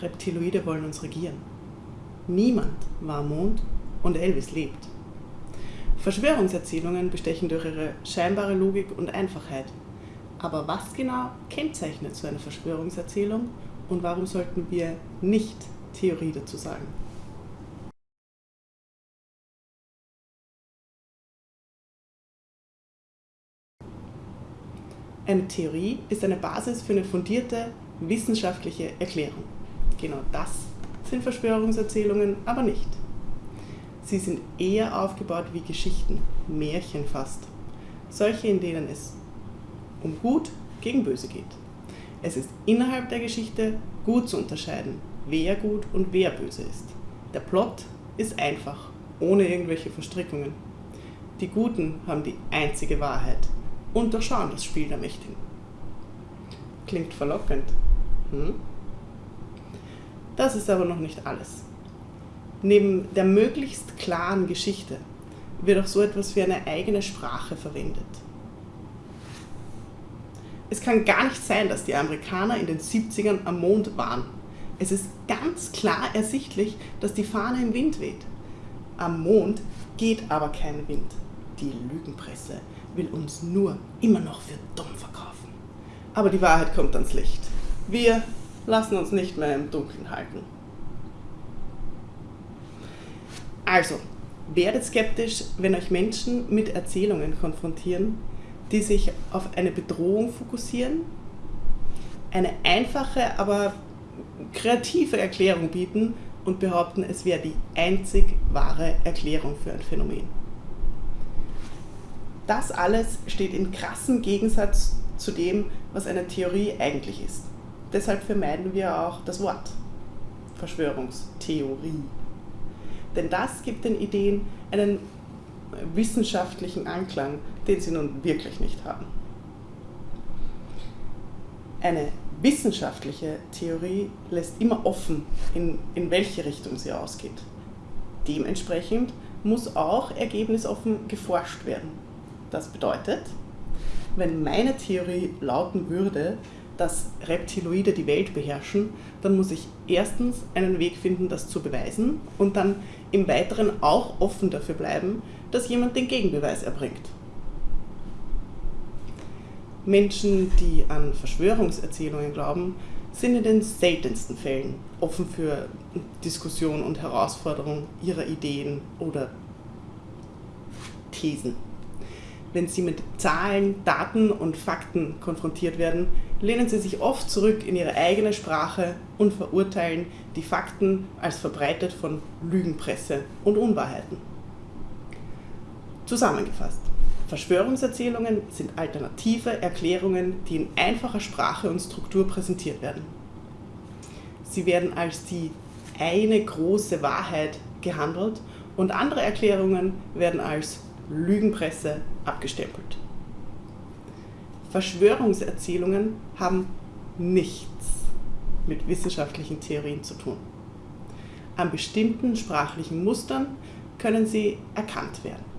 Reptiloide wollen uns regieren. Niemand war am Mond und Elvis lebt. Verschwörungserzählungen bestechen durch ihre scheinbare Logik und Einfachheit. Aber was genau kennzeichnet so eine Verschwörungserzählung und warum sollten wir nicht Theorie dazu sagen? Eine Theorie ist eine Basis für eine fundierte wissenschaftliche Erklärung. Genau das sind Verschwörungserzählungen aber nicht. Sie sind eher aufgebaut wie Geschichten, Märchen fast. Solche, in denen es um Gut gegen Böse geht. Es ist innerhalb der Geschichte gut zu unterscheiden, wer gut und wer böse ist. Der Plot ist einfach, ohne irgendwelche Verstrickungen. Die Guten haben die einzige Wahrheit und durchschauen das Spiel der Mächtigen. Klingt verlockend. Hm? Das ist aber noch nicht alles. Neben der möglichst klaren Geschichte wird auch so etwas wie eine eigene Sprache verwendet. Es kann gar nicht sein, dass die Amerikaner in den 70ern am Mond waren. Es ist ganz klar ersichtlich, dass die Fahne im Wind weht. Am Mond geht aber kein Wind. Die Lügenpresse will uns nur immer noch für dumm verkaufen. Aber die Wahrheit kommt ans Licht. Wir lassen uns nicht mehr im Dunkeln halten. Also, werdet skeptisch, wenn euch Menschen mit Erzählungen konfrontieren, die sich auf eine Bedrohung fokussieren, eine einfache, aber kreative Erklärung bieten und behaupten, es wäre die einzig wahre Erklärung für ein Phänomen. Das alles steht in krassem Gegensatz zu dem, was eine Theorie eigentlich ist. Deshalb vermeiden wir auch das Wort Verschwörungstheorie. Denn das gibt den Ideen einen wissenschaftlichen Anklang, den sie nun wirklich nicht haben. Eine wissenschaftliche Theorie lässt immer offen, in, in welche Richtung sie ausgeht. Dementsprechend muss auch ergebnisoffen geforscht werden. Das bedeutet, wenn meine Theorie lauten würde, dass Reptiloide die Welt beherrschen, dann muss ich erstens einen Weg finden, das zu beweisen und dann im Weiteren auch offen dafür bleiben, dass jemand den Gegenbeweis erbringt. Menschen, die an Verschwörungserzählungen glauben, sind in den seltensten Fällen offen für Diskussion und Herausforderung ihrer Ideen oder Thesen. Wenn sie mit Zahlen, Daten und Fakten konfrontiert werden, lehnen sie sich oft zurück in ihre eigene Sprache und verurteilen die Fakten als verbreitet von Lügenpresse und Unwahrheiten. Zusammengefasst. Verschwörungserzählungen sind alternative Erklärungen, die in einfacher Sprache und Struktur präsentiert werden. Sie werden als die eine große Wahrheit gehandelt und andere Erklärungen werden als Lügenpresse abgestempelt. Verschwörungserzählungen haben nichts mit wissenschaftlichen Theorien zu tun. An bestimmten sprachlichen Mustern können sie erkannt werden.